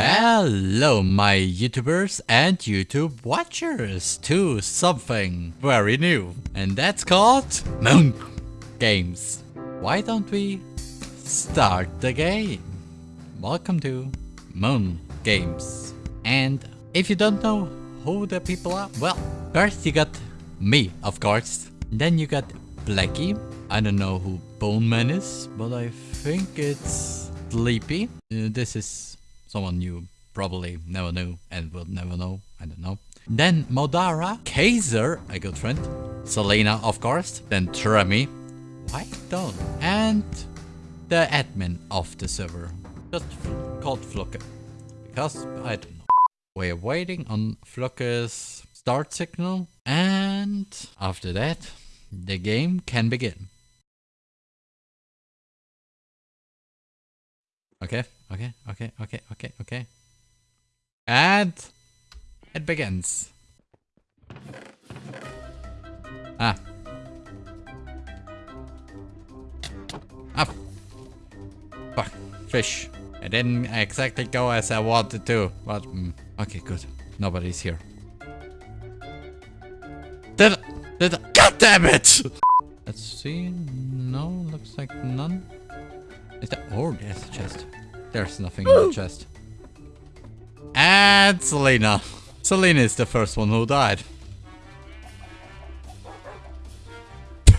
Hello my YouTubers and YouTube watchers to something very new and that's called Moon Games. Why don't we start the game? Welcome to Moon Games. And if you don't know who the people are, well, first you got me, of course. Then you got Blackie. I don't know who Bone Man is, but I think it's Sleepy. Uh, this is Someone you probably never knew and will never know. I don't know. Then Modara, Kaiser, a good friend. Selena, of course. Then Tremi. Why don't? And the admin of the server. Just called Fluke. Because I don't know. We're waiting on Fluke's start signal. And after that, the game can begin. Okay, okay, okay, okay, okay, okay. And it begins. Ah. Ah. Fuck. Fish. It didn't exactly go as I wanted to, but mm, okay, good. Nobody's here. Did it? Did it? God damn it! Let's see. No, looks like none. Is that? Oh, there's a chest. There's nothing in the chest. And Selena. Selena is the first one who died.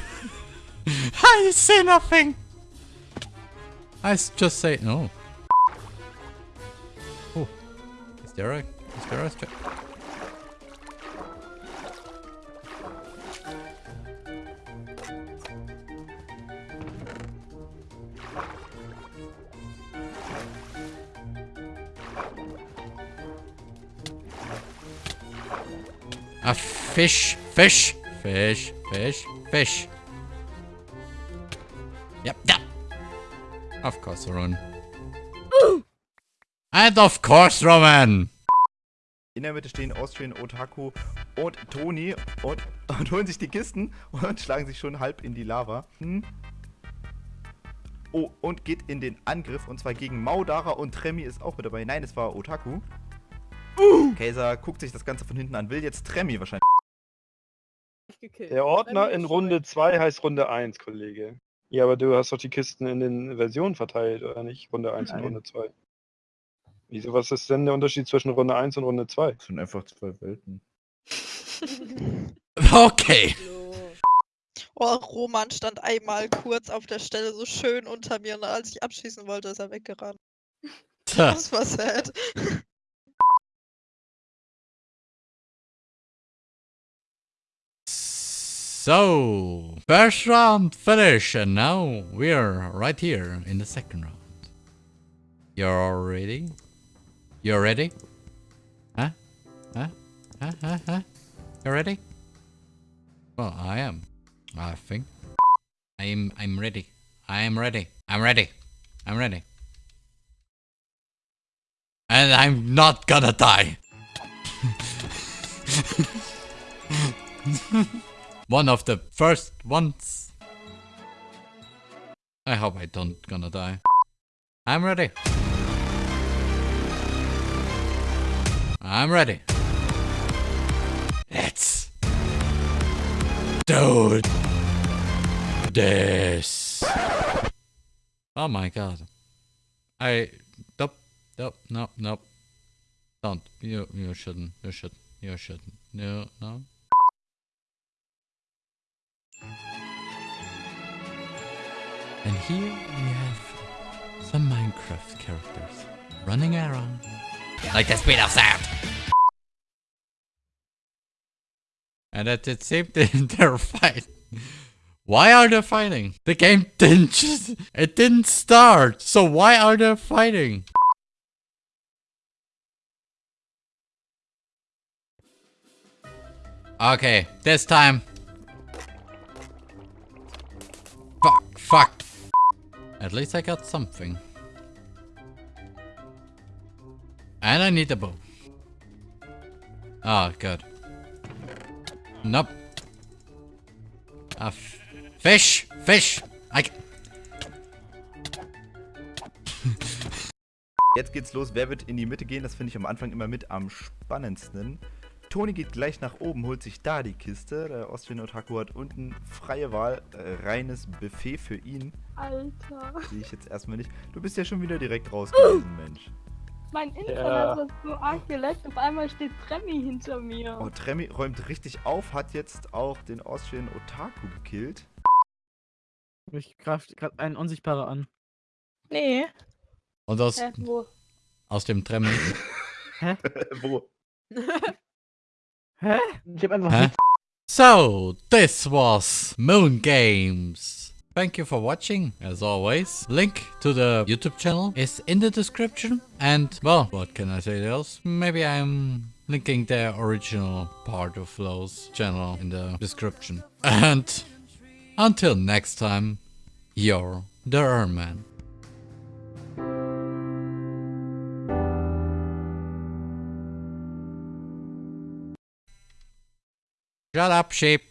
I say nothing. I just say no. Oh, is there a? Is there a? A fish, fish, fish, fish, fish. Yep, yep. Of course, Roman. And of course, Roman. In der Mitte stehen Austrian, Otaku und Toni und, und holen sich die Kisten und schlagen sich schon halb in die Lava. Hm. Oh, und geht in den Angriff und zwar gegen Maudara und Tremi ist auch mit dabei. Nein, es war Otaku. Uh. Kaiser guckt sich das Ganze von hinten an, will jetzt Tremmy wahrscheinlich. Der Ordner in Runde 2 heißt Runde 1, Kollege. Ja, aber du hast doch die Kisten in den Versionen verteilt, oder nicht? Runde 1 Nein. und Runde 2. Wieso, was ist denn der Unterschied zwischen Runde 1 und Runde 2? Das sind einfach zwei Welten. okay. Oh, Roman stand einmal kurz auf der Stelle so schön unter mir und als ich abschießen wollte, ist er weggerannt. Das war sad. So, first round finish, and now we're right here in the second round. You're all ready? You're ready? Huh? Huh? Huh? Huh? Huh? You ready? Well, I am. I think. I'm. I'm ready. I am ready. I'm ready. I'm ready. And I'm not gonna die. One of the first ones. I hope I don't gonna die. I'm ready. I'm ready. Let's do this. Oh my god. I nope nope nope nope. Don't you you shouldn't you should you shouldn't no no And here we have some Minecraft characters running around like the speed of sound. And at it seemed they're fighting. Why are they fighting? The game didn't just, it didn't start. So why are they fighting? Okay, this time. Fuck. At least I got something. And I need a bow. Oh, good. Nope. Ah, fish! Fish! I Jetzt geht's los. Wer wird in die Mitte gehen? Das finde ich am Anfang immer mit am spannendsten. Toni geht gleich nach oben, holt sich da die Kiste. Der Austrian Otaku hat unten freie Wahl, äh, reines Buffet für ihn. Alter. Sehe ich jetzt erstmal nicht. Du bist ja schon wieder direkt raus gewesen, Mensch. Mein Internet ja. hat so arg geleckt, auf einmal steht Tremmi hinter mir. Oh, Tremmi räumt richtig auf, hat jetzt auch den Austrian Otaku gekillt. Ich greife gerade einen Unsichtbarer an. Nee. Und aus, Hä, wo? aus dem Tremmi. Hä? wo? Hä? Ich einfach Hä? So, this was Moon Games. Thank you for watching, as always. Link to the YouTube channel is in the description. And, well, what can I say else? Maybe I'm linking the original part of Flow's channel in the description. And until next time, you're the Erman. Shut up, sheep.